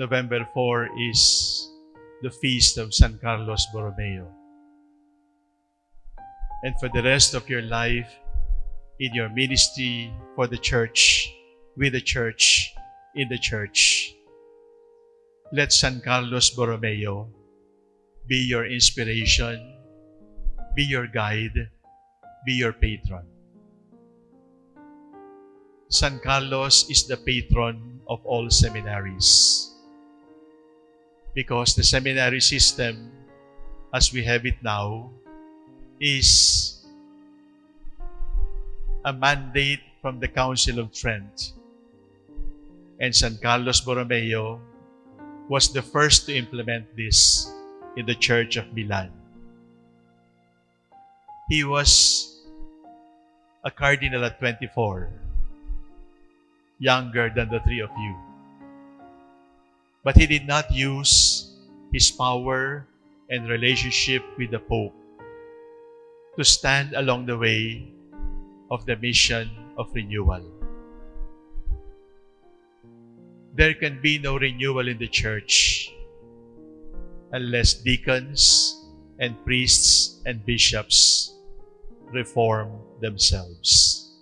November 4 is the feast of San Carlos Borromeo. And for the rest of your life, in your ministry for the church, with the church, in the church, let San Carlos Borromeo be your inspiration, be your guide, be your patron. San Carlos is the patron of all seminaries because the seminary system, as we have it now, is a mandate from the Council of Trent. And San Carlos Borromeo was the first to implement this in the Church of Milan. He was a cardinal at 24, younger than the three of you. But he did not use his power and relationship with the Pope to stand along the way of the mission of renewal. There can be no renewal in the church unless deacons and priests and bishops reform themselves.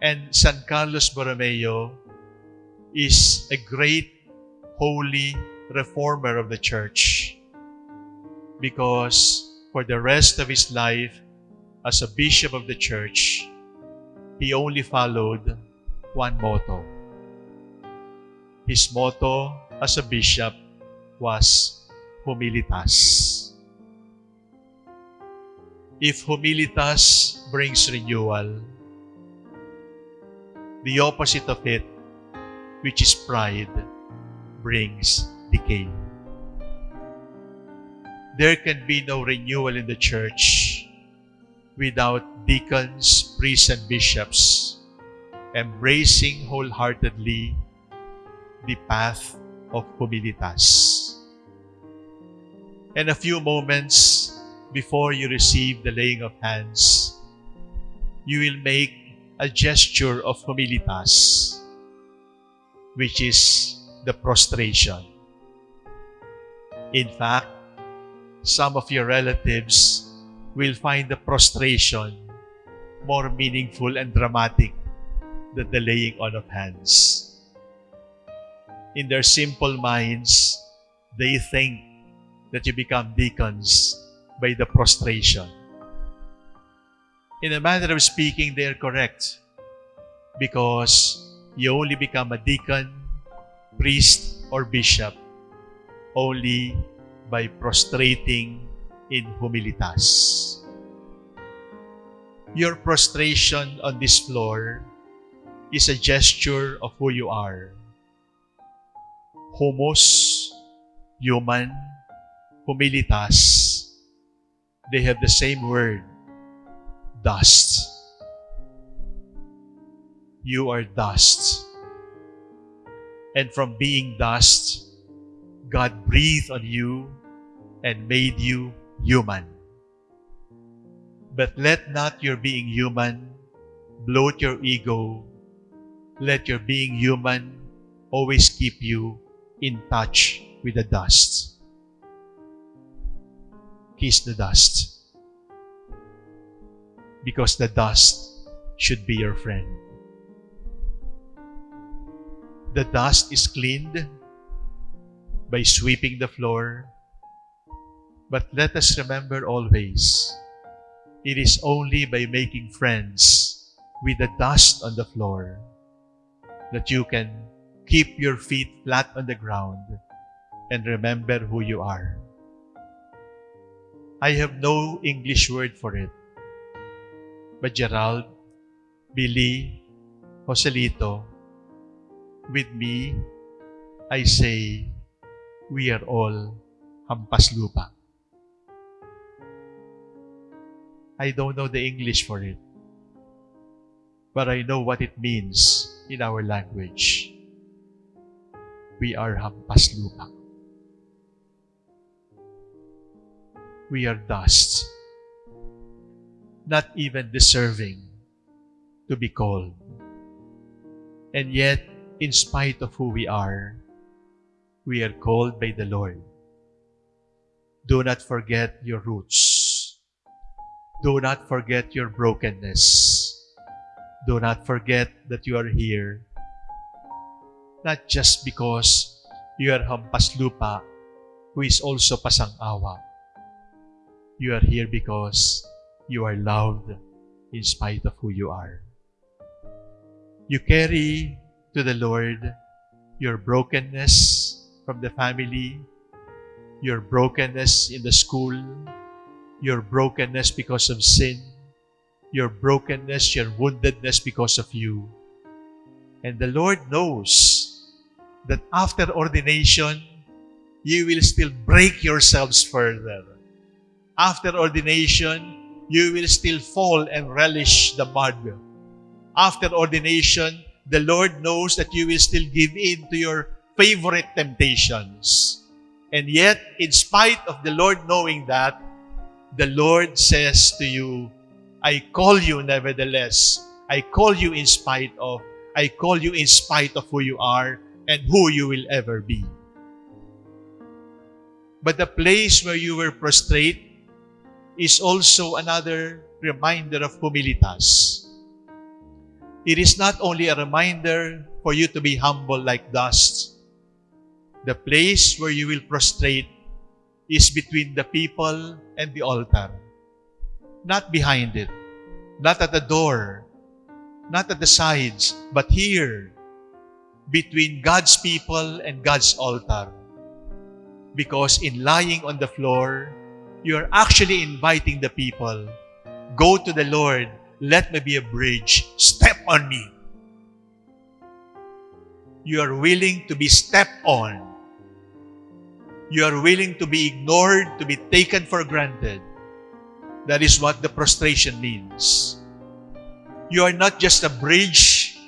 And San Carlos Borromeo is a great holy reformer of the church because for the rest of his life as a bishop of the church, he only followed one motto. His motto as a bishop was humilitas. If humilitas brings renewal, the opposite of it, which is pride, brings decay. There can be no renewal in the church without deacons, priests, and bishops embracing wholeheartedly the path of humilitas. And a few moments before you receive the laying of hands, you will make a gesture of humilitas, which is the prostration. In fact, some of your relatives will find the prostration more meaningful and dramatic than the laying on of hands. In their simple minds, they think that you become deacons by the prostration. In a manner of speaking, they are correct because you only become a deacon, priest, or bishop only by prostrating in humilitas. Your prostration on this floor is a gesture of who you are. Humus, human, humilitas, they have the same word, dust. You are dust. And from being dust, God breathed on you and made you human. But let not your being human bloat your ego. Let your being human always keep you in touch with the dust. Kiss the dust. Because the dust should be your friend. The dust is cleaned by sweeping the floor. But let us remember always, it is only by making friends with the dust on the floor that you can keep your feet flat on the ground and remember who you are. I have no English word for it. But Gerald, Billy, Joselito, with me, I say, we are all hampas lupa. I don't know the English for it, but I know what it means in our language. We are hampas lupa. We are dust, not even deserving to be called. And yet, in spite of who we are, we are called by the Lord. Do not forget your roots. Do not forget your brokenness. Do not forget that you are here, not just because you are hampas lupa, who is also pasang-awa. You are here because you are loved in spite of who you are. You carry to the Lord your brokenness from the family, your brokenness in the school, your brokenness because of sin, your brokenness, your woundedness because of you. And the Lord knows that after ordination, you will still break yourselves further. After ordination, you will still fall and relish the mud. After ordination, the Lord knows that you will still give in to your favorite temptations. And yet, in spite of the Lord knowing that, the Lord says to you, I call you nevertheless. I call you in spite of. I call you in spite of who you are and who you will ever be. But the place where you were prostrate is also another reminder of humilitas. It is not only a reminder for you to be humble like dust. The place where you will prostrate is between the people and the altar. Not behind it, not at the door, not at the sides, but here, between God's people and God's altar. Because in lying on the floor, you are actually inviting the people, go to the Lord, let me be a bridge, step on me. You are willing to be stepped on. You are willing to be ignored, to be taken for granted. That is what the prostration means. You are not just a bridge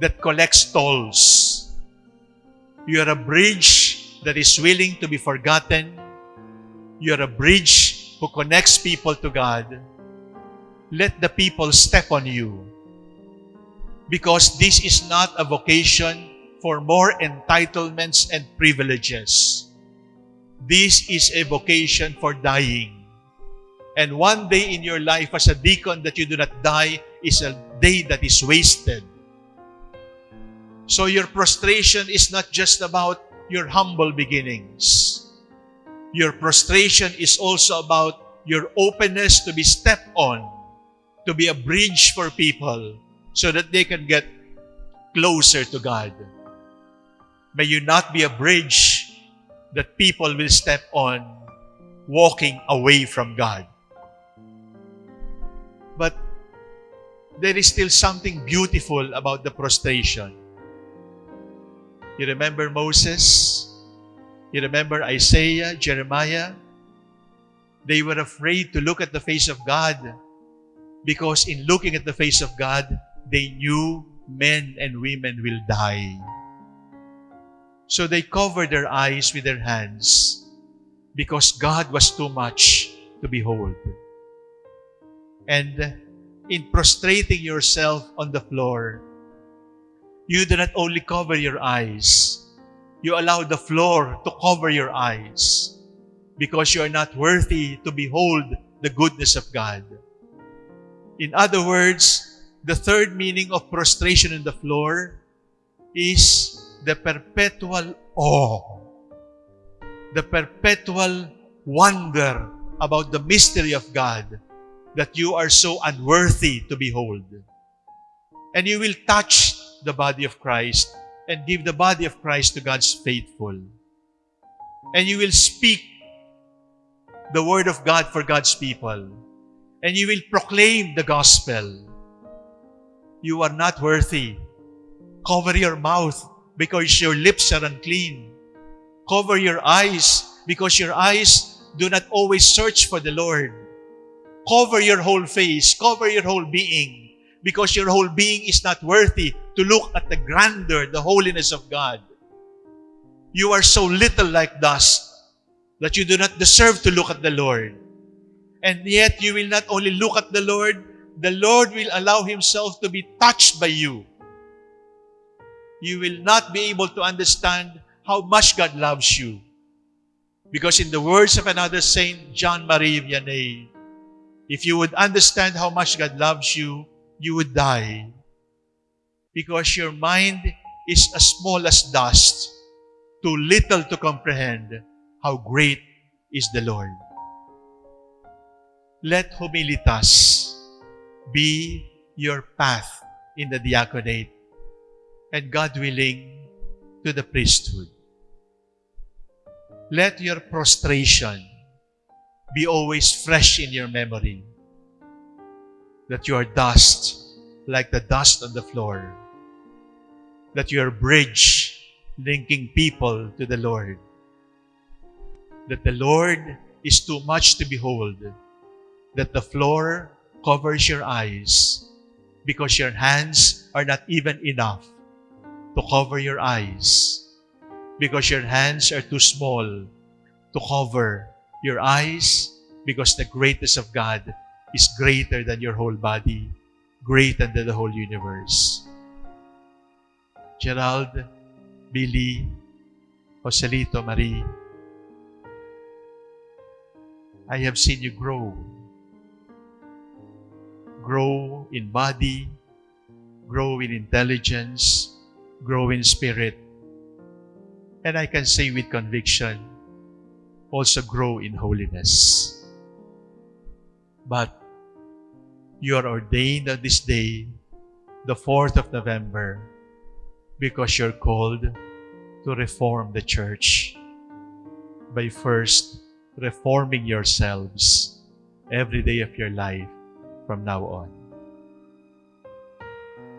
that collects tolls. You are a bridge that is willing to be forgotten. You are a bridge who connects people to God. Let the people step on you. Because this is not a vocation for more entitlements and privileges. This is a vocation for dying. And one day in your life as a deacon that you do not die is a day that is wasted. So your prostration is not just about your humble beginnings. Your prostration is also about your openness to be stepped on, to be a bridge for people so that they can get closer to God. May you not be a bridge that people will step on walking away from God. But there is still something beautiful about the prostration. You remember Moses? You remember Isaiah, Jeremiah? They were afraid to look at the face of God because in looking at the face of God, they knew men and women will die. So they covered their eyes with their hands because God was too much to behold. And in prostrating yourself on the floor, you do not only cover your eyes, you allow the floor to cover your eyes because you are not worthy to behold the goodness of God. In other words, the third meaning of prostration on the floor is the perpetual awe, the perpetual wonder about the mystery of God that you are so unworthy to behold. And you will touch the body of Christ and give the body of Christ to God's faithful. And you will speak the word of God for God's people. And you will proclaim the gospel. You are not worthy. Cover your mouth because your lips are unclean. Cover your eyes because your eyes do not always search for the Lord. Cover your whole face, cover your whole being because your whole being is not worthy to look at the grandeur, the holiness of God. You are so little like dust that you do not deserve to look at the Lord. And yet you will not only look at the Lord, the Lord will allow Himself to be touched by you. you will not be able to understand how much God loves you. Because in the words of another saint, John Marie Vianney, if you would understand how much God loves you, you would die. Because your mind is as small as dust, too little to comprehend how great is the Lord. Let humilitas be your path in the diaconate and God willing to the priesthood. Let your prostration be always fresh in your memory that you are dust like the dust on the floor, that you are bridge linking people to the Lord, that the Lord is too much to behold, that the floor covers your eyes because your hands are not even enough to cover your eyes because your hands are too small to cover your eyes because the greatness of God is greater than your whole body, greater than the whole universe. Gerald, Billy, Joselito, Marie, I have seen you grow. Grow in body, grow in intelligence, grow in spirit. And I can say with conviction, also grow in holiness. But you are ordained on this day, the 4th of November, because you're called to reform the church by first reforming yourselves every day of your life from now on.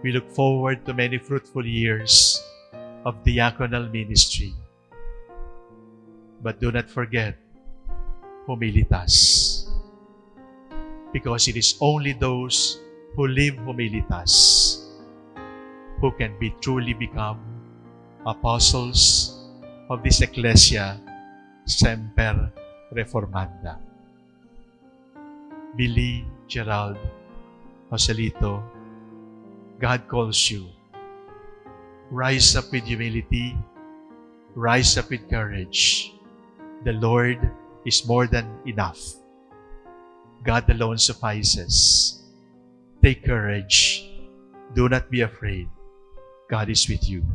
We look forward to many fruitful years of diaconal ministry. But do not forget humilitas. Because it is only those who live humilitas who can be truly become apostles of this ecclesia semper reformanda. Billy, Gerald, Joselito, God calls you. Rise up with humility. Rise up with courage. The Lord is more than enough. God alone suffices. Take courage. Do not be afraid. God is with you.